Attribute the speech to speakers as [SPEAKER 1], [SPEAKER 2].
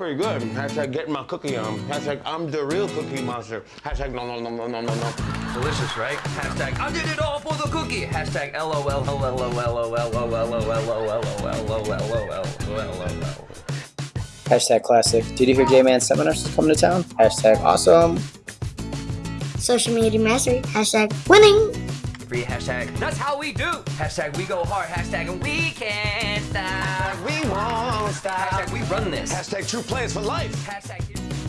[SPEAKER 1] pretty good. Hashtag getting my cookie on. Hashtag I'm the real cookie monster. Hashtag no, no, no, no, no, no, no.
[SPEAKER 2] Delicious, right? Hashtag I did it all for the cookie. Hashtag LOL.
[SPEAKER 3] Hashtag classic. Did you hear J-Man seminars coming to town? Hashtag awesome.
[SPEAKER 4] Social media mastery. Hashtag winning.
[SPEAKER 2] Free hashtag. That's how we do. Hashtag we go hard. Hashtag and we can't
[SPEAKER 1] stop.
[SPEAKER 2] Hashtag we run this.
[SPEAKER 1] Hashtag true players for life.
[SPEAKER 2] Hashtag.